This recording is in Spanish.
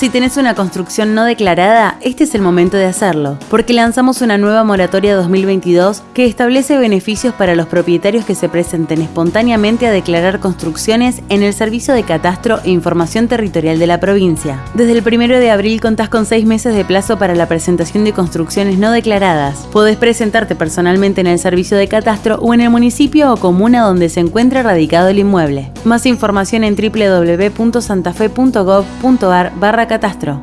Si tenés una construcción no declarada, este es el momento de hacerlo, porque lanzamos una nueva moratoria 2022 que establece beneficios para los propietarios que se presenten espontáneamente a declarar construcciones en el Servicio de Catastro e Información Territorial de la provincia. Desde el 1 de abril contás con seis meses de plazo para la presentación de construcciones no declaradas. Podés presentarte personalmente en el Servicio de Catastro o en el municipio o comuna donde se encuentre radicado el inmueble. Más información en www.santafe.gov.ar barra catastro.